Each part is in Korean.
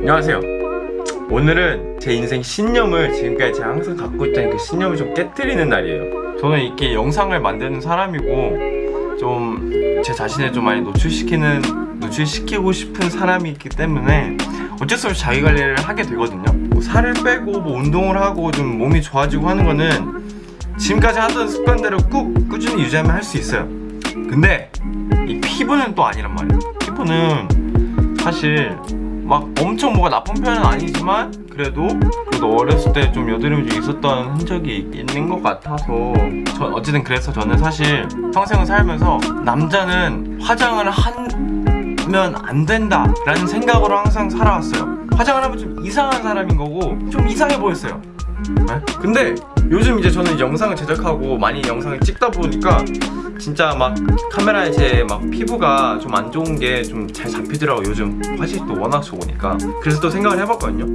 안녕하세요. 오늘은 제 인생 신념을 지금까지 제가 항상 갖고 있던 그 신념을 좀 깨뜨리는 날이에요. 저는 이렇게 영상을 만드는 사람이고 좀 제 자신을 좀 많이 노출시키는 노출시키고 싶은 사람이 있기 때문에 어쩔 수 없이 자기 관리를 하게 되거든요. 뭐 살을 빼고 뭐 운동을 하고 좀 몸이 좋아지고 하는 거는 지금까지 하던 습관대로 꾹 꾸준히 유지하면 할 수 있어요. 근데 이 피부는 또 아니란 말이에요. 피부는 사실 막 엄청 뭐가 나쁜 편은 아니지만 그래도 그래도 어렸을 때 좀 여드름이 좀 있었던 흔적이 있는 것 같아서 저 어쨌든 그래서 저는 사실 평생을 살면서 남자는 화장을 하면 안 된다 라는 생각으로 항상 살아왔어요 화장을 하면 좀 이상한 사람인 거고 좀 이상해 보였어요 네? 근데 요즘 이제 저는 영상을 제작하고 많이 영상을 찍다 보니까 진짜 막 카메라에 제 막 피부가 좀 안 좋은 게 좀 잘 잡히더라고 요즘. 화질도 워낙 좋으니까. 그래서 또 생각을 해봤거든요.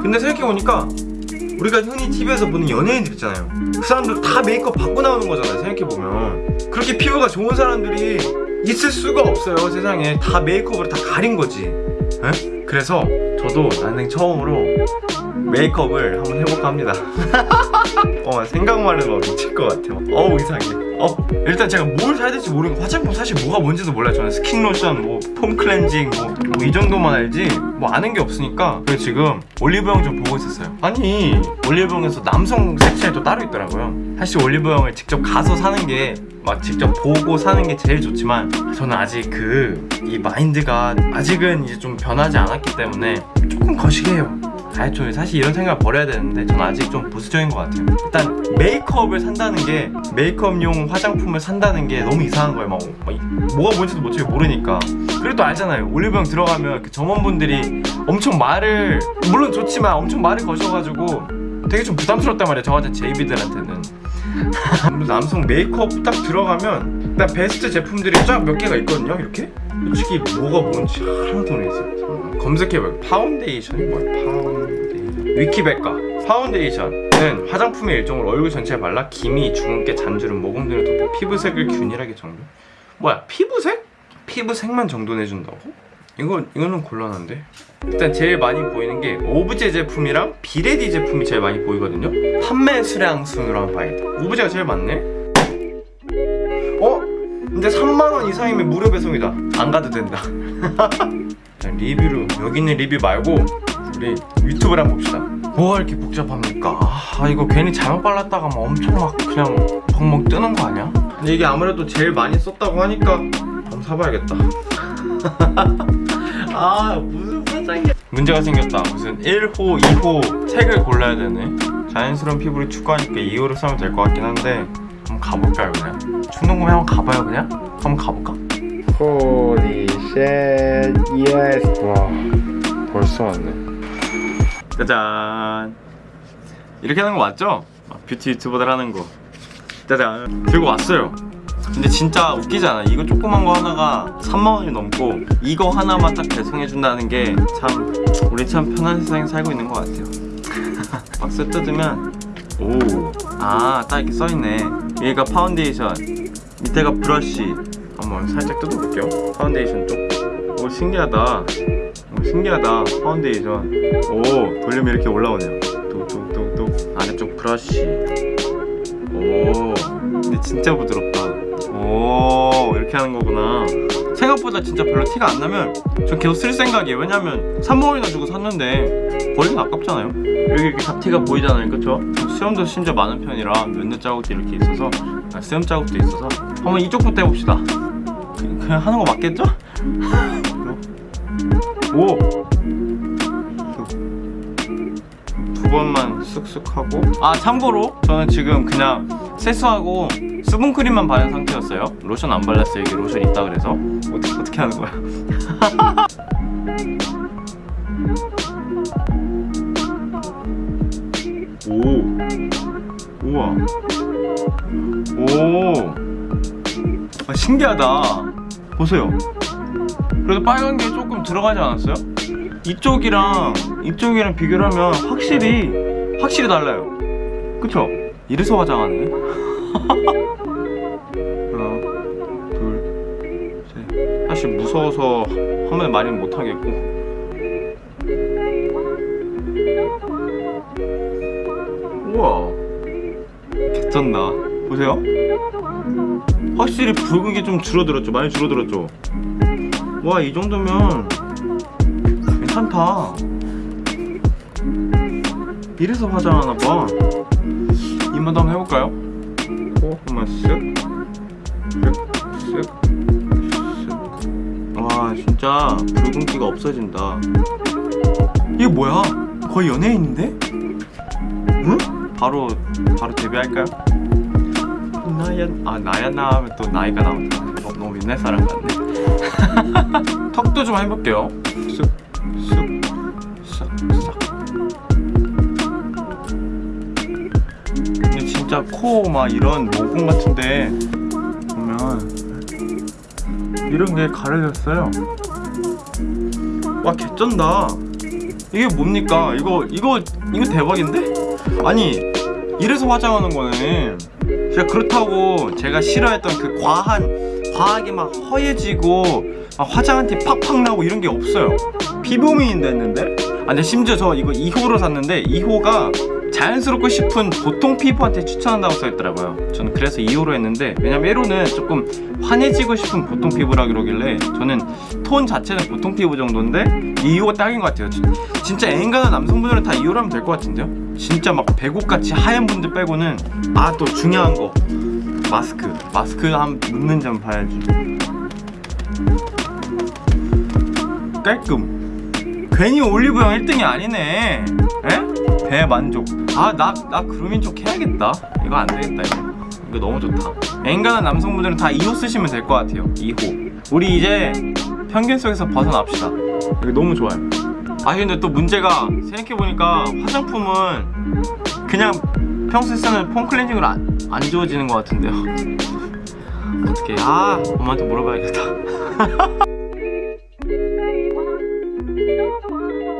근데 생각해보니까 우리가 흔히 TV에서 보는 연예인들 있잖아요. 그 사람들 다 메이크업 받고 나오는 거잖아요 생각해보면. 그렇게 피부가 좋은 사람들이 있을 수가 없어요 세상에. 다 메이크업으로 다 가린 거지. 에? 그래서 저도 난생 처음으로 메이크업을 한번 해볼까 합니다. 어 생각만 해도 미칠 것 같아요. 어우 이상해. 어 일단 제가 뭘 사야 될지 모르는 거 화장품 사실 뭐가 뭔지도 몰라요. 저는 스킨 로션 뭐 폼 클렌징 뭐 이 정도만 알지 뭐 아는 게 없으니까. 그래서 지금 올리브영 좀 보고 있었어요. 아니 올리브영에서 남성 섹션이 또 따로 있더라고요. 사실 올리브영을 직접 가서 사는 게 막 직접 보고 사는 게 제일 좋지만 저는 아직 그 이 마인드가 아직은 이제 좀 변하지 않았기 때문에 조금 거시기해요 좀 사실 이런 생각을 버려야 되는데 저는 아직 좀 보수적인 것 같아요. 일단 메이크업을 산다는 게 메이크업용 화장품을 산다는 게 너무 이상한 거예요. 막, 막 뭐가 뭔지도 어차피 모르니까. 그리고 또 알잖아요. 올리브영 들어가면 그 점원분들이 엄청 말을 물론 좋지만 엄청 말을 거셔가지고 되게 좀 부담스럽단 말이에요. 저 같은 제이비들한테는. 남성 메이크업 딱 들어가면 일단 베스트 제품들이 쫙 몇 개가 있거든요 이렇게. 솔직히 뭐가 뭔지 하나도 모르겠어요. 검색해봐요. 파운데이션이 뭐야? 파운데이션. 위키백과. 파운데이션은 화장품의 일종으로 얼굴 전체에 발라 기미, 주근깨, 잔주름, 모공 등을 덮어 피부색을 균일하게 정돈 뭐야 피부색? 피부색만 정돈해준다고? 이거, 이거는 곤란한데. 일단 제일 많이 보이는 게 오브제 제품이랑 비레디 제품이 제일 많이 보이거든요. 판매 수량 순으로 한번 봐야겠다. 오브제가 제일 많네. 어? 근데 3만원 이상이면 무료 배송이다. 안 가도 된다. 자, 리뷰로 여기 있는 리뷰 말고 우리 유튜브를 한번 봅시다. 뭐가 이렇게 복잡합니까? 아 이거 괜히 잘못 발랐다가 막 엄청 막 그냥 벙벙 뜨는 거 아니야? 근데 이게 아무래도 제일 많이 썼다고 하니까 한번 사봐야겠다. 아 무슨 화장이야 문제가 생겼다. 무슨 1호, 2호 색을 골라야 되네. 자연스러운 피부를 추구하니까 2호를 사면 될 것 같긴 한데 한번 가볼까요 그냥 충동구매 한번 가봐요 그냥 한번 가볼까? Holy shit, yes. 와, 벌써 왔네. 짜잔 이렇게 하는 거 맞죠? 아, 뷰티 유튜버들 하는 거 짜잔 들고 왔어요 근데 진짜 웃기지 않아? 이거 조그만 거 하나가 3만원이 넘고 이거 하나만 딱 배송해준다는 게 참 우리 참 편한 세상에 살고 있는 것 같아요 박스 뜯으면 오아딱 이렇게 써있네 여기가 파운데이션 밑에가 브러쉬. 한번 살짝 뜯어볼게요. 파운데이션 쪽오 신기하다. 오, 신기하다. 파운데이션. 오 돌리면 이렇게 올라오네요. 뚝뚝뚝뚝. 아래쪽 브러쉬. 오 근데 진짜 부드럽다. 오 이렇게 하는 거구나 생각보다 진짜 별로 티가 안 나면 전 계속 쓸 생각이에요 왜냐면 3만원이나 주고 샀는데 버리면 아깝잖아요 여기 이렇게 잡티가 보이잖아요 그쵸? 수염도 심지어 많은 편이라 면도 자국도 이렇게 있어서 아, 수염 자국도 있어서 한번 이쪽부터 해봅시다 그냥 하는 거 맞겠죠? 오! 두 번만 쓱쓱 하고 아 참고로 저는 지금 그냥 세수하고 수분크림만 바른 상태였어요. 로션 안 발랐어요. 여기 로션 있다 그래서. 어떻게, 어떻게 하는 거야? 오. 우와. 오. 아, 신기하다. 보세요. 그래도 빨간 게 조금 들어가지 않았어요? 이쪽이랑 이쪽이랑 비교를 하면 확실히 확실히 달라요. 그쵸? 이래서 화장하네? 하나 둘셋. 사실 무서워서 화면 많이 못하겠고. 우와. 개쩐다. 보세요. 확실히 붉은 게 좀 줄어들었죠. 많이 줄어들었죠. 와 이 정도면 괜찮다. 이래서 화장하나봐. 이만도 한번 해볼까요? 코 한번 쓱 쓱, 쓱, 쓱. 와 진짜 붉은기가 없어진다 이게 뭐야 거의 연예인인데? 응? 바로 바로 데뷔할까요? 나야 아 나야 나 하면 또 나이가 나온다 너, 너무 옛날 사람 같네 턱도 좀 해볼게요 쓱 쓱 싹 싹 진짜 코 막 이런 모공 같은데 보면 이런 게 가려졌어요. 와 개쩐다. 이게 뭡니까? 이거 이거 이거 대박인데? 아니 이래서 화장하는 거는 진짜 그렇다고 제가 싫어했던 그 과한 과하게 막 허해지고 막 화장한 티 팍팍 나고 이런 게 없어요. 피부미인 됐는데? 아 근데 심지어 저 이거 2호로 샀는데 2호가 자연스럽고 싶은 보통 피부한테 추천한다고 써있더라고요. 저는 그래서 2호로 했는데 왜냐면 1호는 조금 환해지고 싶은 보통 피부라 그러길래 저는 톤 자체는 보통 피부 정도인데 2호가 딱인 것 같아요. 진- 진짜 애인가는 남성분들은 다 2호로 하면 될 것 같은데요? 진짜 막 배고같이 하얀 분들 빼고는 아 또 중요한 거. 마스크. 마스크 한번 묻는 점 봐야지. 깔끔. 괜히 올리브영 1등이 아니네. 에? 대만족. 아나나 그루밍 쪽 해야겠다. 이거 안 되겠다 이거. 이거 너무 좋다. 앵간한 남성분들은 다 2호 쓰시면 될 것 같아요. 2호. 우리 이제 편견 속에서 벗어납시다. 이거 너무 좋아요. 아 근데 또 문제가 생각해보니까 화장품은 그냥 평소에 쓰는 폼 클렌징으로 안, 안 지워지는 것 같은데요. 어떻게 아 엄마한테 물어봐야겠다